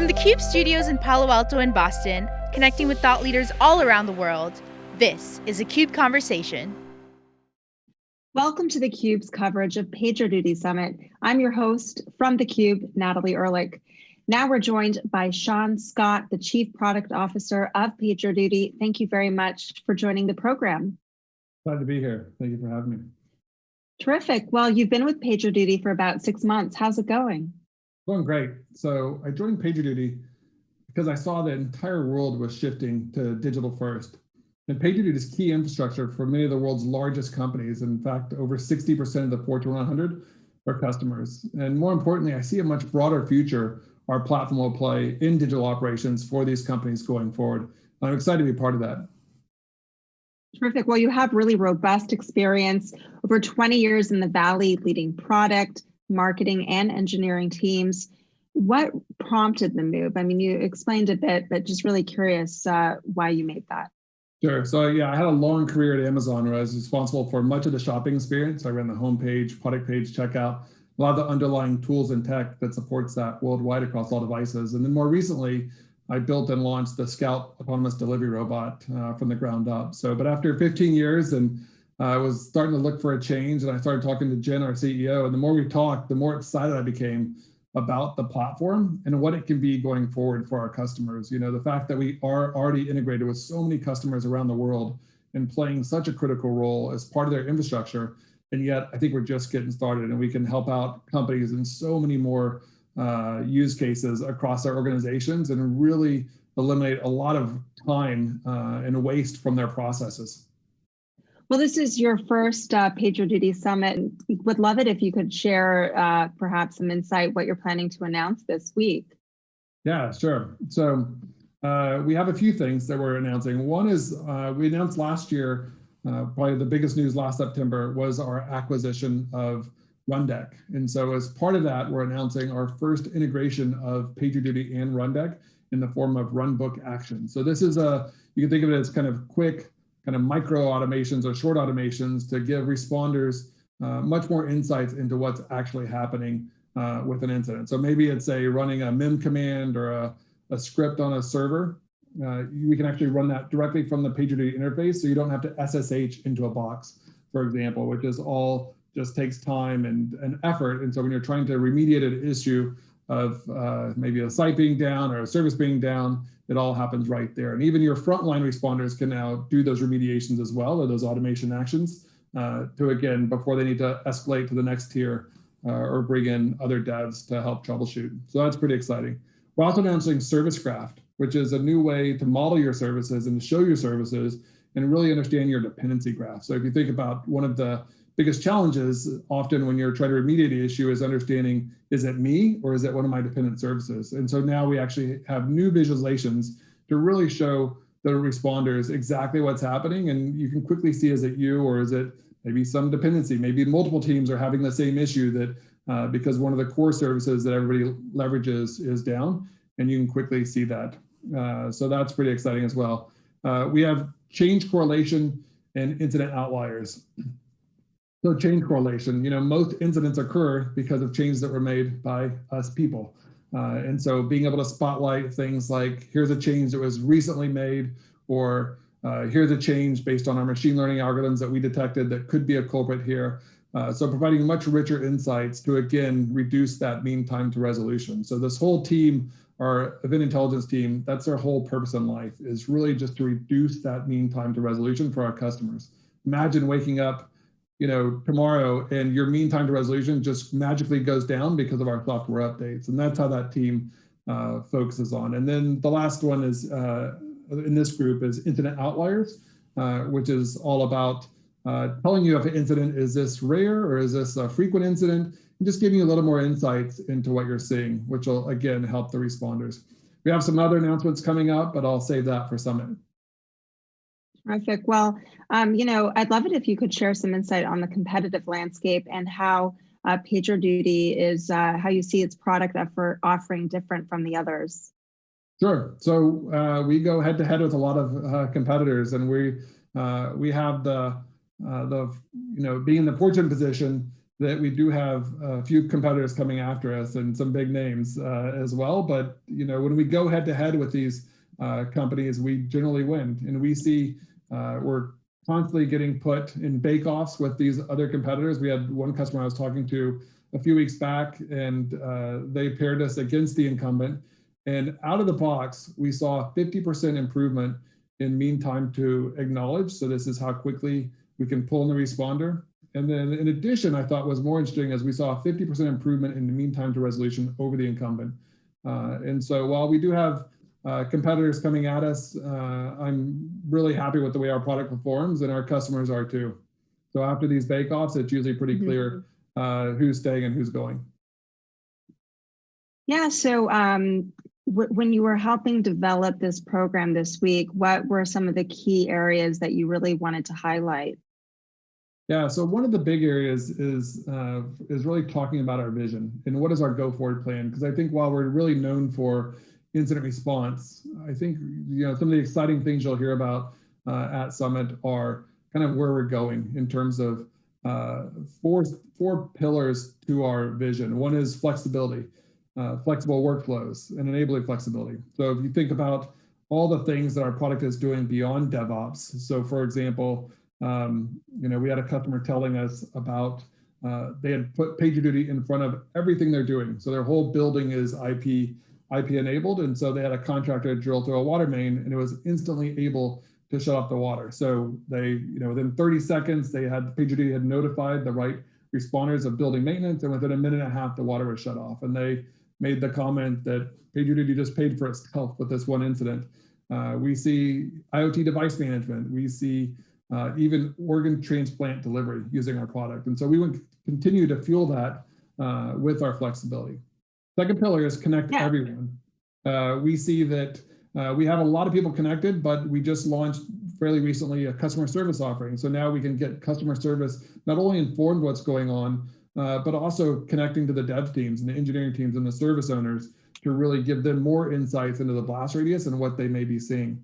From the CUBE studios in Palo Alto and Boston, connecting with thought leaders all around the world, this is a CUBE Conversation. Welcome to the CUBE's coverage of PagerDuty Summit. I'm your host from the CUBE, Natalie Ehrlich. Now we're joined by Sean Scott, the Chief Product Officer of PagerDuty. Thank you very much for joining the program. Glad to be here. Thank you for having me. Terrific. Well, you've been with PagerDuty for about six months. How's it going? Going great. So I joined PagerDuty because I saw the entire world was shifting to digital first. And PagerDuty is key infrastructure for many of the world's largest companies. In fact, over 60% of the Fortune 100 are customers. And more importantly, I see a much broader future our platform will play in digital operations for these companies going forward. I'm excited to be part of that. Terrific. Well, you have really robust experience, over 20 years in the Valley leading product, marketing, and engineering teams. What prompted the move? I mean, you explained a bit, but just really curious uh, why you made that. Sure. So yeah, I had a long career at Amazon where I was responsible for much of the shopping experience. I ran the homepage, product page, checkout, a lot of the underlying tools and tech that supports that worldwide across all devices. And then more recently, I built and launched the Scout autonomous delivery robot uh, from the ground up. So, but after 15 years and I was starting to look for a change and I started talking to Jen, our CEO, and the more we talked, the more excited I became about the platform and what it can be going forward for our customers. You know, the fact that we are already integrated with so many customers around the world and playing such a critical role as part of their infrastructure. And yet I think we're just getting started and we can help out companies in so many more uh, use cases across our organizations and really eliminate a lot of time uh, and waste from their processes. Well, this is your first uh, PagerDuty Summit. Would love it if you could share uh, perhaps some insight what you're planning to announce this week. Yeah, sure. So uh, we have a few things that we're announcing. One is uh, we announced last year, uh, probably the biggest news last September was our acquisition of Rundeck. And so as part of that, we're announcing our first integration of PagerDuty and Rundeck in the form of Runbook Action. So this is a, you can think of it as kind of quick, kind of micro automations or short automations to give responders uh, much more insights into what's actually happening uh, with an incident. So maybe it's a running a mem command or a, a script on a server. Uh, we can actually run that directly from the PagerDuty interface so you don't have to SSH into a box, for example, which is all just takes time and, and effort. And so when you're trying to remediate an issue of uh, maybe a site being down or a service being down, it all happens right there. And even your frontline responders can now do those remediations as well, or those automation actions uh, to, again, before they need to escalate to the next tier uh, or bring in other devs to help troubleshoot. So that's pretty exciting. We're also announcing ServiceGraph, which is a new way to model your services and to show your services and really understand your dependency graph. So if you think about one of the biggest challenges often when you're trying to remediate the issue is understanding, is it me or is it one of my dependent services? And so now we actually have new visualizations to really show the responders exactly what's happening. And you can quickly see, is it you or is it maybe some dependency? Maybe multiple teams are having the same issue that uh, because one of the core services that everybody leverages is down and you can quickly see that. Uh, so that's pretty exciting as well. Uh, we have change correlation and incident outliers. So change correlation, you know, most incidents occur because of changes that were made by us people. Uh, and so being able to spotlight things like, here's a change that was recently made, or uh, here's a change based on our machine learning algorithms that we detected that could be a culprit here. Uh, so providing much richer insights to, again, reduce that mean time to resolution. So this whole team, our event intelligence team, that's their whole purpose in life is really just to reduce that mean time to resolution for our customers. Imagine waking up you know, tomorrow and your mean time to resolution just magically goes down because of our software updates. And that's how that team uh, focuses on. And then the last one is uh, in this group is incident outliers, uh, which is all about uh, telling you if an incident is this rare or is this a frequent incident, and just giving you a little more insights into what you're seeing, which will again help the responders. We have some other announcements coming up, but I'll save that for Summit. Terrific. Well, um, you know, I'd love it if you could share some insight on the competitive landscape and how uh, PagerDuty is, uh, how you see its product effort offering different from the others. Sure. So uh, we go head to head with a lot of uh, competitors, and we uh, we have the uh, the you know being in the fortunate position that we do have a few competitors coming after us and some big names as well. But you know, when we go head to head with these companies, we generally win, and we see uh, we're constantly getting put in bake-offs with these other competitors. We had one customer I was talking to a few weeks back, and uh, they paired us against the incumbent. And out of the box, we saw 50% improvement in mean time to acknowledge. So this is how quickly we can pull in the responder. And then in addition, I thought was more interesting as we saw a 50% improvement in the mean time to resolution over the incumbent. Uh, and so while we do have uh, competitors coming at us, uh, I'm really happy with the way our product performs and our customers are too. So after these bake-offs, it's usually pretty Mhm. clear uh, who's staying and who's going. Yeah, so um, when you were helping develop this program this week, what were some of the key areas that you really wanted to highlight? Yeah, so one of the big areas is uh, is really talking about our vision and what is our go forward plan. Because I think while we're really known for incident response, I think you know some of the exciting things you'll hear about uh, at Summit are kind of where we're going in terms of uh, four four pillars to our vision. One is flexibility, uh, flexible workflows, and enabling flexibility. So if you think about all the things that our product is doing beyond DevOps. So for example, um, you know, we had a customer telling us about uh, they had put PagerDuty in front of everything they're doing. So their whole building is IP IP enabled, and so they had a contractor drill through a water main, and it was instantly able to shut off the water. So they, you know, within 30 seconds, they had PagerDuty had notified the right responders of building maintenance, and within a minute and a half, the water was shut off. And they made the comment that PagerDuty just paid for itself with this one incident. Uh, we see IoT device management. We see uh, even organ transplant delivery using our product. And so we would continue to fuel that uh, with our flexibility. Second pillar is connect Yeah. everyone. Uh, we see that uh, we have a lot of people connected, but we just launched fairly recently a customer service offering. So now we can get customer service not only informed what's going on, uh, but also connecting to the dev teams and the engineering teams and the service owners to really give them more insights into the blast radius and what they may be seeing.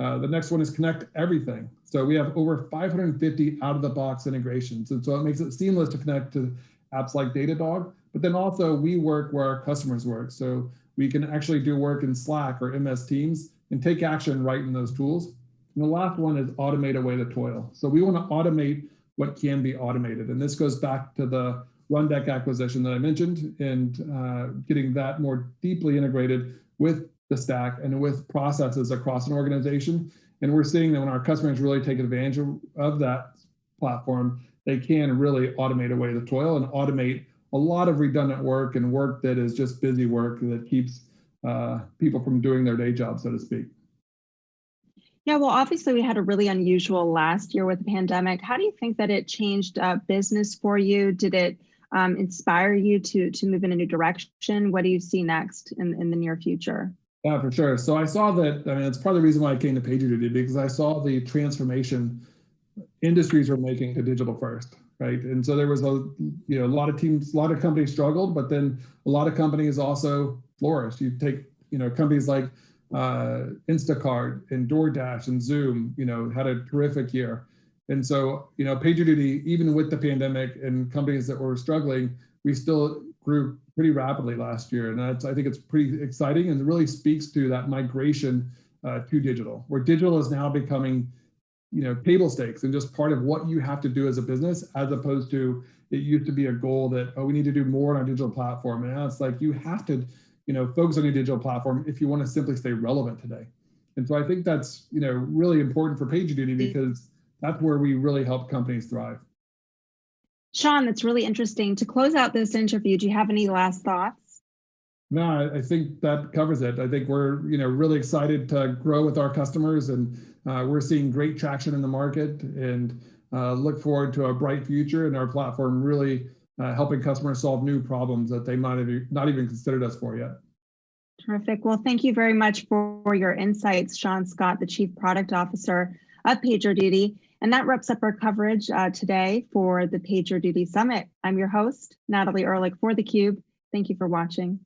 Uh, the next one is connect everything. So we have over 550 out of the box integrations. And so it makes it seamless to connect to apps like Datadog, but then also we work where our customers work. So we can actually do work in Slack or MS Teams and take action right in those tools. And the last one is automate away the toil. So we want to automate what can be automated. And this goes back to the Rundeck acquisition that I mentioned and uh, getting that more deeply integrated with the stack and with processes across an organization. And we're seeing that when our customers really take advantage of, of that platform, they can really automate away the toil and automate a lot of redundant work and work that is just busy work that keeps uh, people from doing their day job, so to speak. Yeah, well, obviously we had a really unusual last year with the pandemic. How do you think that it changed uh, business for you? Did it um, inspire you to to move in a new direction? What do you see next in, in the near future? Yeah, for sure. So I saw that, I mean, it's part of the reason why I came to PagerDuty because I saw the transformation industries were making to digital first, right? And so there was a, you know, a lot of teams, a lot of companies struggled, but then a lot of companies also flourished. You take, you know, companies like uh, Instacart and DoorDash and Zoom, you know, had a terrific year. And so, you know, PagerDuty, even with the pandemic and companies that were struggling, we still grew pretty rapidly last year. And I think it's pretty exciting and really speaks to that migration uh, to digital, where digital is now becoming, you know, table stakes and just part of what you have to do as a business, as opposed to it used to be a goal that, oh, we need to do more on our digital platform. And now it's like, you have to, you know, focus on your digital platform if you want to simply stay relevant today. And so I think that's, you know, really important for PagerDuty mm. because that's where we really help companies thrive. Sean, that's really interesting. To close out this interview, do you have any last thoughts? No, I, think that covers it. I think we're, you know, really excited to grow with our customers and uh, we're seeing great traction in the market and uh, look forward to a bright future and our platform really uh, helping customers solve new problems that they might have not even considered us for yet. Terrific. Well, thank you very much for your insights, Sean Scott, the Chief Product Officer of PagerDuty. And that wraps up our coverage uh, today for the PagerDuty Summit. I'm your host, Natalie Ehrlich for theCUBE. Thank you for watching.